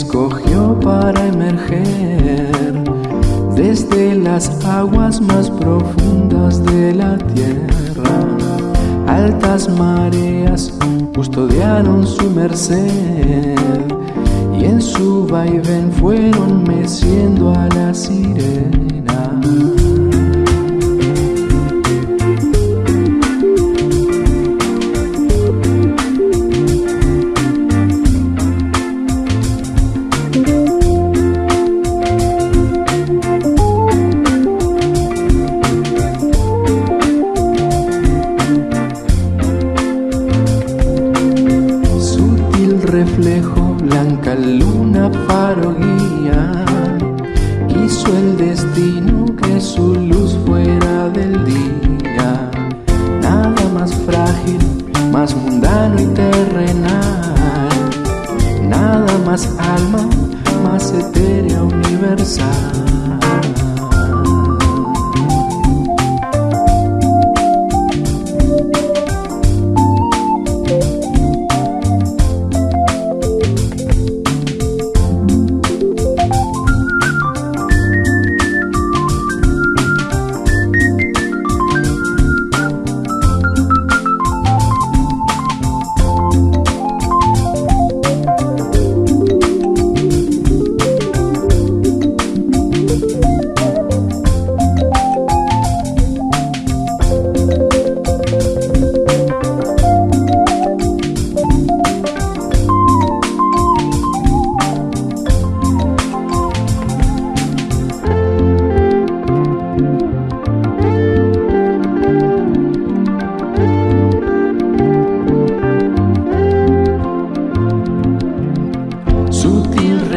escogió para emerger desde las aguas más profundas de la tierra. Altas mareas custodiaron su merced y en su vaivén fueron meciendo a la sirena. Blanca luna faro guía. Quiso el destino que su luz fuera del día. Nada más frágil, más mundano y terrenal. Nada más alma, más etérea universal.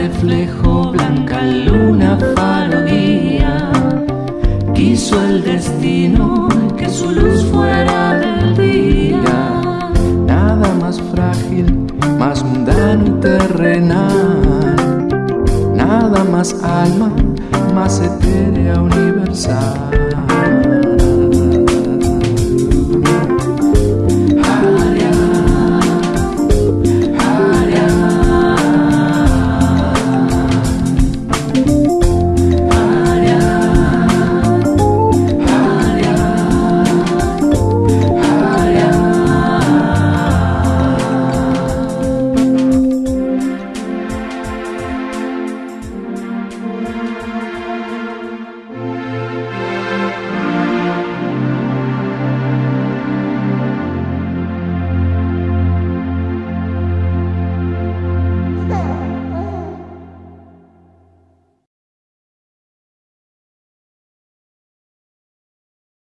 Reflejo, blanca luna faro guía. Quiso el destino que su luz fuera del día. Nada más frágil, más mundano terrenal. Nada más alma, más etérea universal.